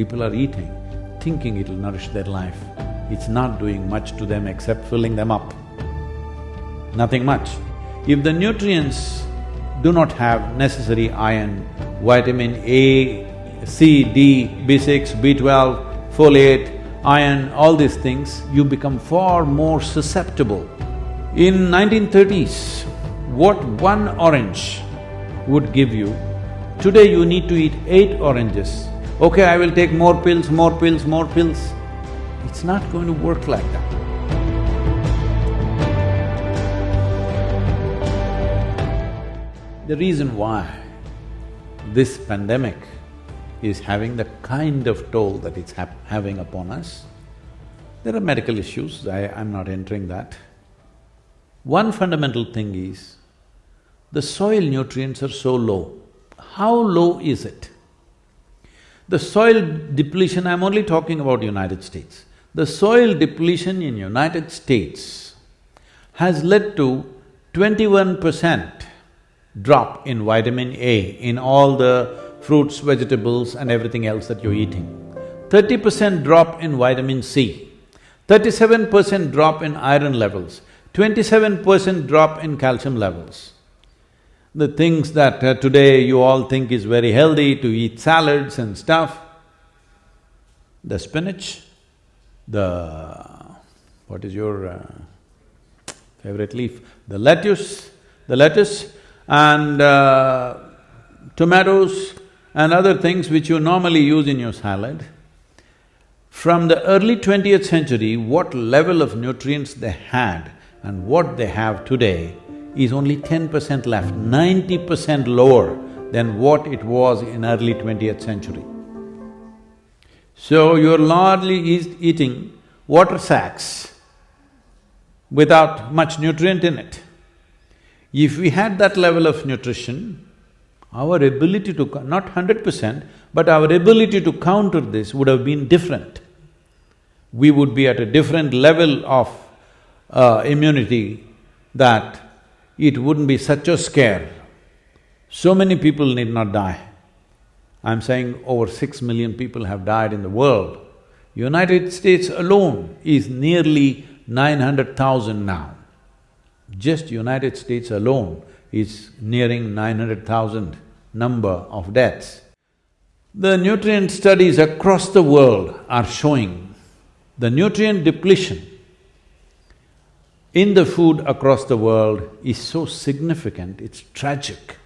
People are eating, thinking it'll nourish their life. It's not doing much to them except filling them up. Nothing much. If the nutrients do not have necessary iron, vitamin A, C, D, B6, B12, folate, iron, all these things, you become far more susceptible. In 1930s, what one orange would give you, today you need to eat eight oranges. Okay, I will take more pills, more pills, more pills. It's not going to work like that. The reason why this pandemic is having the kind of toll that it's having upon us, there are medical issues, I, I'm not entering that. One fundamental thing is, the soil nutrients are so low. How low is it? The soil depletion, I'm only talking about United States. The soil depletion in United States has led to twenty-one percent drop in vitamin A in all the fruits, vegetables and everything else that you're eating. Thirty percent drop in vitamin C, thirty-seven percent drop in iron levels, twenty-seven percent drop in calcium levels. The things that uh, today you all think is very healthy to eat salads and stuff, the spinach, the… what is your uh, favorite leaf? The lettuce, the lettuce and uh, tomatoes and other things which you normally use in your salad, from the early twentieth century, what level of nutrients they had and what they have today is only ten percent left, ninety percent lower than what it was in early twentieth century. So you're largely eating water sacks without much nutrient in it. If we had that level of nutrition, our ability to… not hundred percent, but our ability to counter this would have been different. We would be at a different level of uh, immunity that it wouldn't be such a scare. So many people need not die. I'm saying over six million people have died in the world. United States alone is nearly nine hundred thousand now. Just United States alone is nearing nine hundred thousand number of deaths. The nutrient studies across the world are showing the nutrient depletion in the food across the world is so significant, it's tragic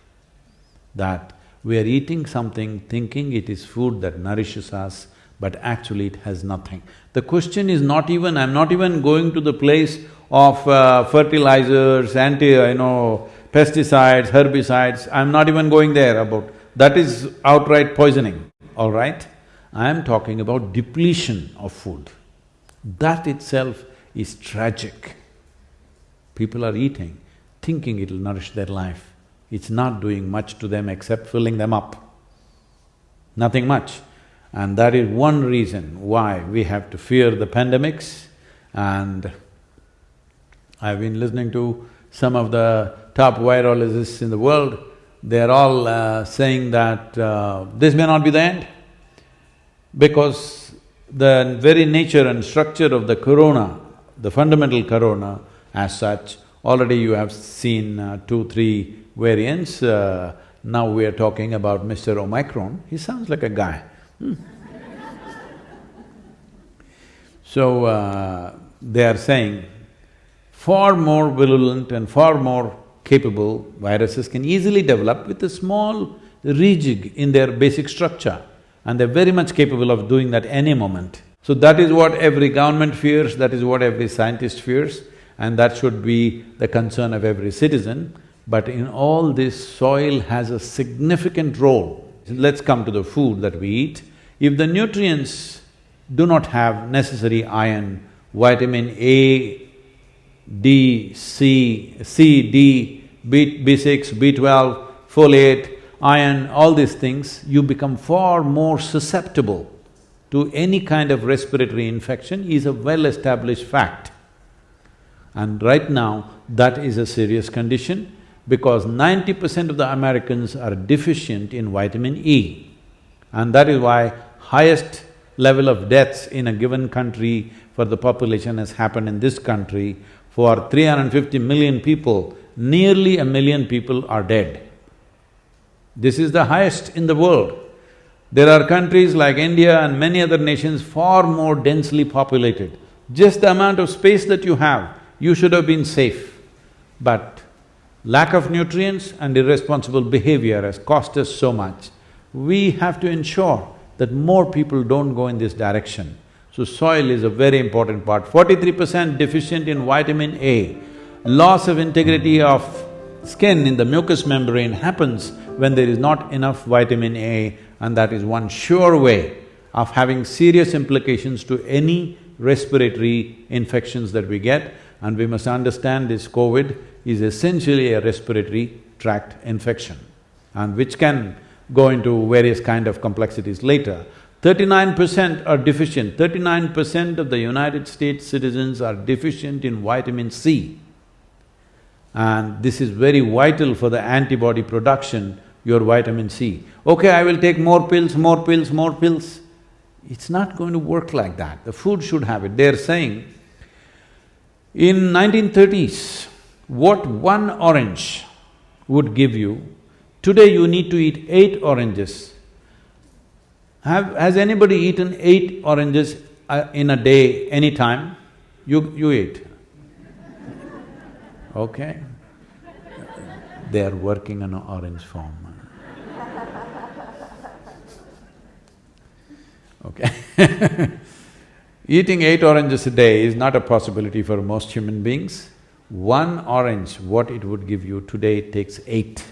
that we are eating something thinking it is food that nourishes us, but actually it has nothing. The question is not even… I'm not even going to the place of uh, fertilizers, anti… you know, pesticides, herbicides, I'm not even going there about… that is outright poisoning, all right? I am talking about depletion of food. That itself is tragic. People are eating, thinking it'll nourish their life. It's not doing much to them except filling them up. Nothing much. And that is one reason why we have to fear the pandemics and I've been listening to some of the top virologists in the world, they're all uh, saying that uh, this may not be the end because the very nature and structure of the corona, the fundamental corona as such, already you have seen uh, two, three variants. Uh, now we are talking about Mr. Omicron, he sounds like a guy. Hmm. so, uh, they are saying far more virulent and far more capable viruses can easily develop with a small rejig in their basic structure and they're very much capable of doing that any moment. So that is what every government fears, that is what every scientist fears and that should be the concern of every citizen. But in all this, soil has a significant role. Let's come to the food that we eat. If the nutrients do not have necessary iron, vitamin A, D, C, C, D, B, B6, B12, folate, iron, all these things, you become far more susceptible to any kind of respiratory infection is a well-established fact. And right now, that is a serious condition because ninety percent of the Americans are deficient in vitamin E. And that is why highest level of deaths in a given country for the population has happened in this country. For 350 million people, nearly a million people are dead. This is the highest in the world. There are countries like India and many other nations far more densely populated. Just the amount of space that you have, you should have been safe. But lack of nutrients and irresponsible behavior has cost us so much. We have to ensure that more people don't go in this direction. So soil is a very important part. Forty-three percent deficient in vitamin A. Loss of integrity of skin in the mucous membrane happens when there is not enough vitamin A and that is one sure way of having serious implications to any respiratory infections that we get and we must understand this COVID is essentially a respiratory tract infection and which can go into various kind of complexities later. Thirty-nine percent are deficient, thirty-nine percent of the United States citizens are deficient in vitamin C. And this is very vital for the antibody production, your vitamin C. Okay, I will take more pills, more pills, more pills. It's not going to work like that. The food should have it. They're saying, in 1930s, what one orange would give you, today you need to eat eight oranges. Have… has anybody eaten eight oranges uh, in a day, any time? You… you eat. Okay? They are working on an orange farm. Okay Eating eight oranges a day is not a possibility for most human beings. One orange, what it would give you today, takes eight.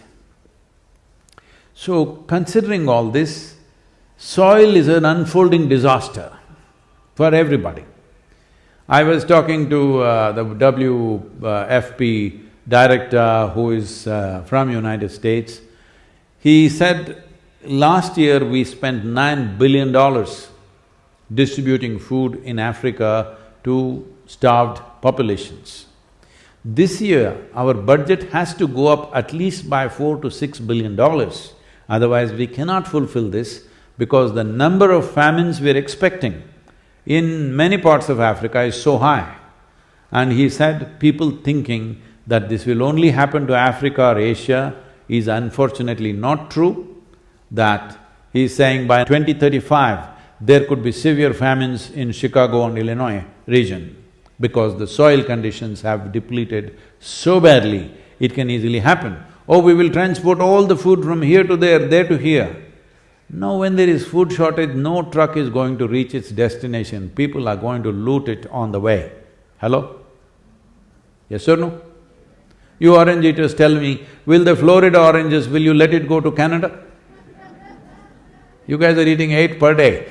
So, considering all this, soil is an unfolding disaster for everybody. I was talking to uh, the WFP director who is uh, from United States. He said, last year we spent nine billion dollars distributing food in Africa to starved populations. This year, our budget has to go up at least by four to six billion dollars, otherwise we cannot fulfill this because the number of famines we're expecting in many parts of Africa is so high. And he said, people thinking that this will only happen to Africa or Asia is unfortunately not true, that he's saying by 2035, there could be severe famines in Chicago and Illinois region because the soil conditions have depleted so badly, it can easily happen. Oh, we will transport all the food from here to there, there to here. No, when there is food shortage, no truck is going to reach its destination, people are going to loot it on the way. Hello? Yes or no? You orange eaters tell me, will the Florida oranges, will you let it go to Canada? You guys are eating eight per day.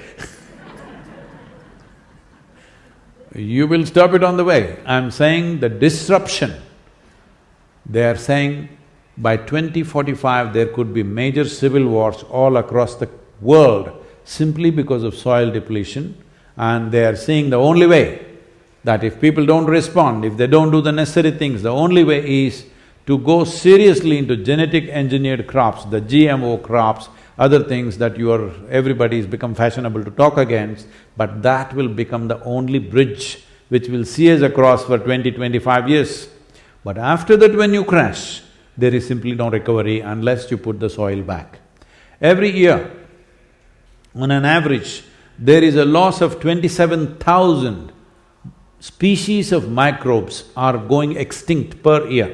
You will stop it on the way. I'm saying the disruption, they are saying by 2045 there could be major civil wars all across the world simply because of soil depletion. And they are seeing the only way that if people don't respond, if they don't do the necessary things, the only way is to go seriously into genetic engineered crops, the GMO crops, other things that you are… everybody's become fashionable to talk against, but that will become the only bridge which will see us across for twenty, twenty-five years. But after that when you crash, there is simply no recovery unless you put the soil back. Every year, on an average, there is a loss of twenty-seven thousand species of microbes are going extinct per year.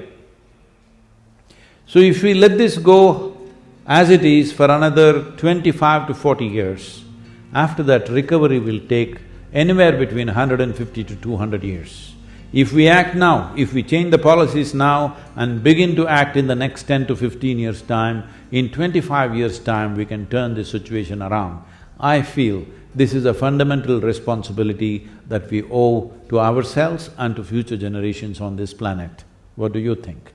So if we let this go as it is for another twenty-five to forty years, after that recovery will take anywhere between 150 to 200 years. If we act now, if we change the policies now and begin to act in the next ten to fifteen years' time, in twenty-five years' time we can turn this situation around. I feel this is a fundamental responsibility that we owe to ourselves and to future generations on this planet. What do you think?